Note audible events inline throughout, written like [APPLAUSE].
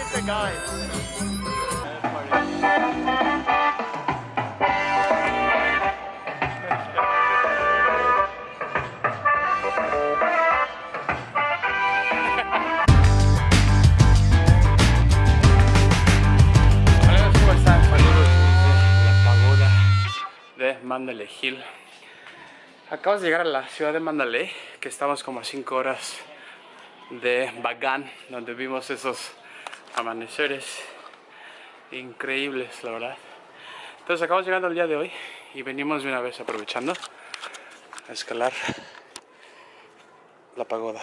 a guy. De Mandalay Hill. Acabamos de llegar a la ciudad de Mandalay, que estamos como a 5 horas de Bagan, donde vimos esos amaneceres increíbles, la verdad. Entonces acabamos llegando el día de hoy y venimos de una vez aprovechando a escalar la pagoda.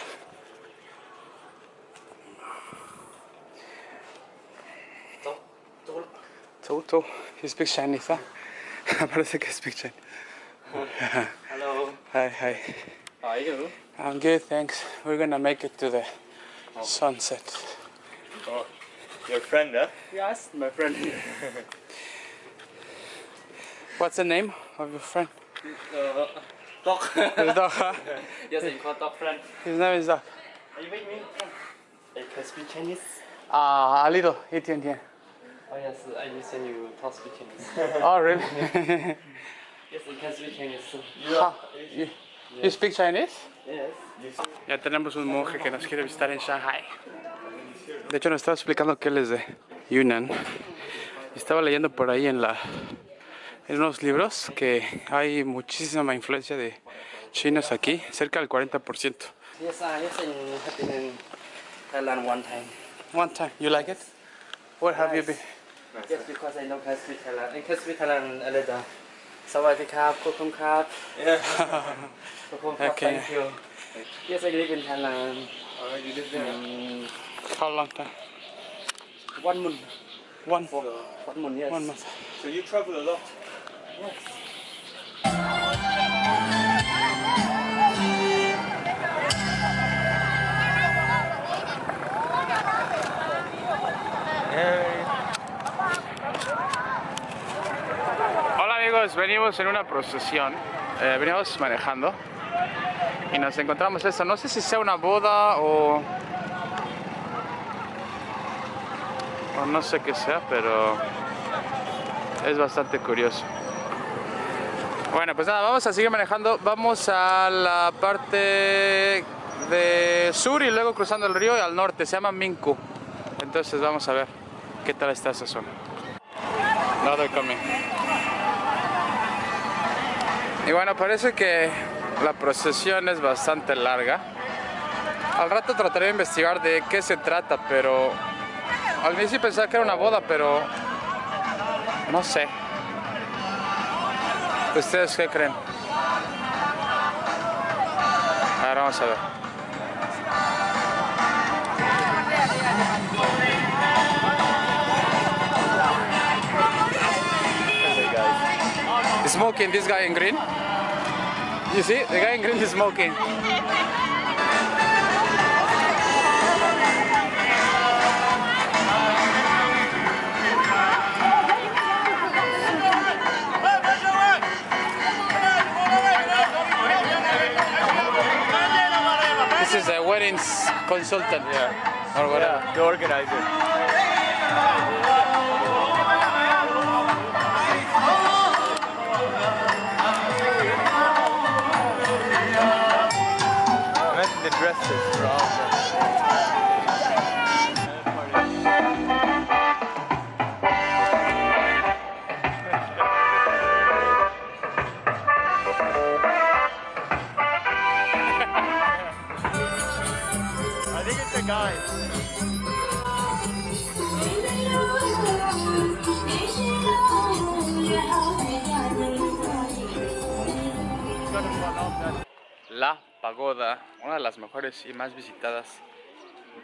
Toto, he speaks Chinese, ¿ah? [LAUGHS] Parece que speaks Chinese. Hello, Hi, hi. how are you? I'm good, thanks. We're gonna make it to the sunset. Oh, your friend, huh? Yes, my friend. [LAUGHS] What's the name of your friend? Uh, Doc. His dog, huh? [LAUGHS] yes, I call Doc friend. His name is Doc. Are you with me? I can speak Chinese. Ah, a little, 一点点. Oh yes, I listen you talk speak Chinese. [LAUGHS] Oh, really? yes, I can speak Chinese. Ah, you, you speak Chinese? Yes. Ya tenemos un monje que nos quiere visitar en Shanghai. De hecho, nos estaba explicando que él es de Yunnan. Estaba leyendo por ahí en, la, en unos libros que hay muchísima influencia de chinos aquí, cerca del 40%. Yes, I have been in Thailand one time. One time, you like it? Where have you been? Yes, because I know can speak Thailand. I can speak Thailand a little. สวัสดีครับขอบคุณครับขอบคุณครับ [LAUGHS] thank you. Yes, I live in Thailand. Oh, you live there? Um, How long time? one month. One, One month, yes. one month. So you travel a lot? Yes. Hola amigos, venimos en una procesión, eh, venimos manejando y nos encontramos esto, no sé si sea una boda o, no sé qué sea, pero es bastante curioso. Bueno, pues nada, vamos a seguir manejando, vamos a la parte de sur y luego cruzando el río y al norte, se llama Minku. Entonces vamos a ver qué tal está esa zona. Coming. Y bueno, parece que la procesión es bastante larga. Al rato trataré de investigar de qué se trata, pero al inicio pensaba que era una boda, pero no sé. ¿Ustedes qué creen? Ahora vamos a ver. Smoking, this guy in green. You see, the guy in green is smoking. This is a wedding consultant. Yeah. Or whatever. The organizer. La Pagoda, una de las mejores y más visitadas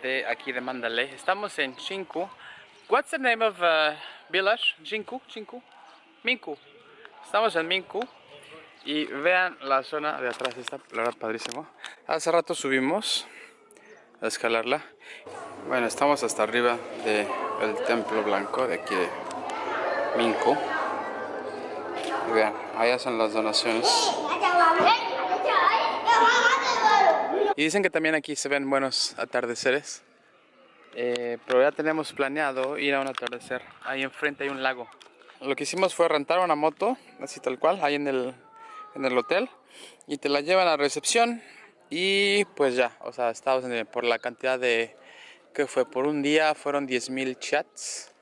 de aquí de Mandalay. Estamos en Chinku. What's the name of uh, village? Chinku, Chinku, Minku. Estamos en Minku y vean la zona de atrás, está la verdad padrísimo. Hace rato subimos a escalarla. Bueno, estamos hasta arriba del templo blanco de aquí de Minku. Vean, allá son las donaciones. Y dicen que también aquí se ven buenos atardeceres. Eh, pero ya tenemos planeado ir a un atardecer. Ahí enfrente hay un lago. Lo que hicimos fue rentar una moto, así tal cual, ahí en el, en el hotel. Y te la llevan a recepción. Y pues ya, o sea, estábamos en el- por la cantidad de... que fue? Por un día fueron 10.000 chats.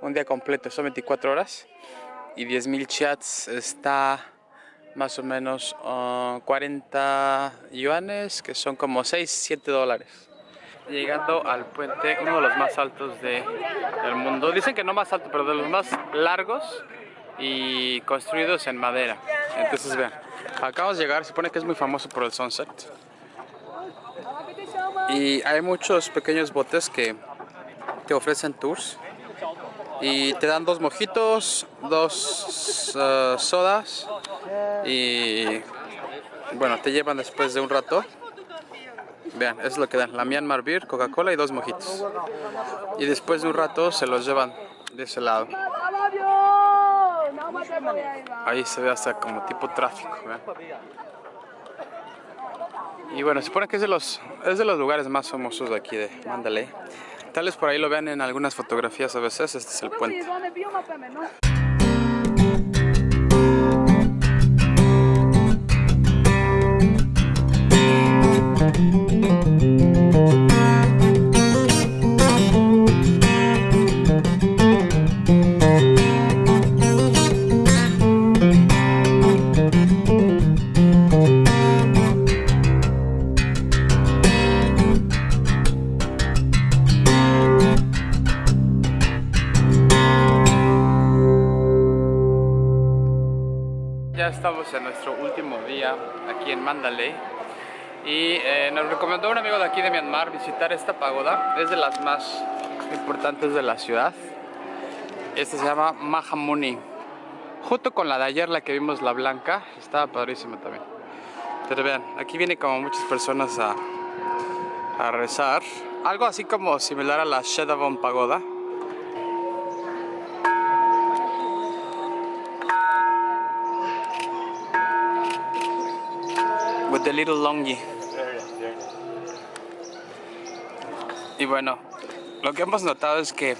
Un día completo, son 24 horas. Y 10.000 chats está más o menos ah, 40 yuanes, que son como 6, 7 dólares. Llegando al puente, uno de los más altos de, del mundo. Dicen que no más alto, pero de los más largos y construidos en madera. Entonces vean, acabamos de llegar, se supone que es muy famoso por el sunset. Y hay muchos pequeños botes que te ofrecen tours. Y te dan dos mojitos, dos eh, sodas y bueno, te llevan después de un rato. Vean, es lo que dan, la Myanmar Beer, Coca-Cola y dos mojitos. Y después de un rato se los llevan de ese lado. Ahí se ve hasta como tipo tráfico. vean. Y bueno, se supone que es de los es de los lugares más famosos de aquí de Mandalay. Tal vez por ahí lo vean en algunas fotografías a veces, este es el puente. Último día aquí en Mandalay y eh, nos recomendó un amigo de aquí de Myanmar visitar esta pagoda. Es de las más importantes de la ciudad. Esta se llama Mahamuni. Junto con la de ayer, la que vimos, la blanca, estaba padrísima también. Pero vean, aquí vienen como muchas personas a, a rezar. Algo así como similar a la Shedavon Pagoda. With the little longi. Y bueno, lo que hemos notado es que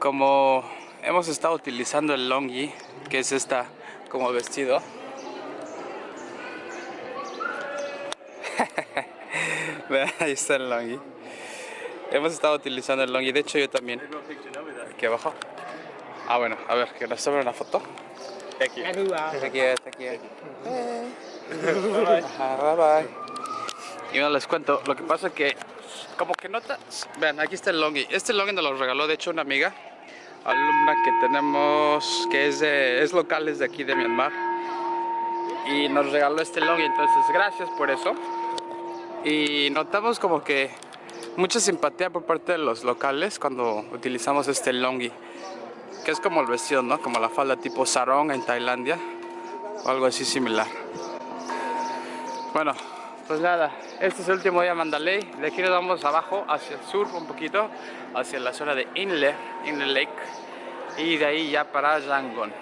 como hemos estado utilizando el longi, que es esta como vestido. [LAUGHS] Vean, ahí está el longi. Hemos estado utilizando el longi, de hecho yo también. Aquí abajo. Ah, bueno, a ver, que nos tome una foto. Thank you. Aquí, bye bye. Y bueno, les cuento, lo que pasa es que como que notas, vean, aquí está el longi. Este longi nos lo regaló de hecho una amiga, alumna que tenemos, que es, de, es local, es de aquí de Myanmar. Y nos regaló este longi, entonces gracias por eso. Y notamos como que mucha simpatía por parte de los locales cuando utilizamos este longi. Que es como el vestido, ¿no? Como la falda tipo sarong en Tailandia. O algo así similar. Bueno, pues nada, este es el último día en Mandalay. De aquí nos vamos abajo, hacia el sur un poquito, hacia la zona de Inle, Inle Lake. Y de ahí ya para Yangon.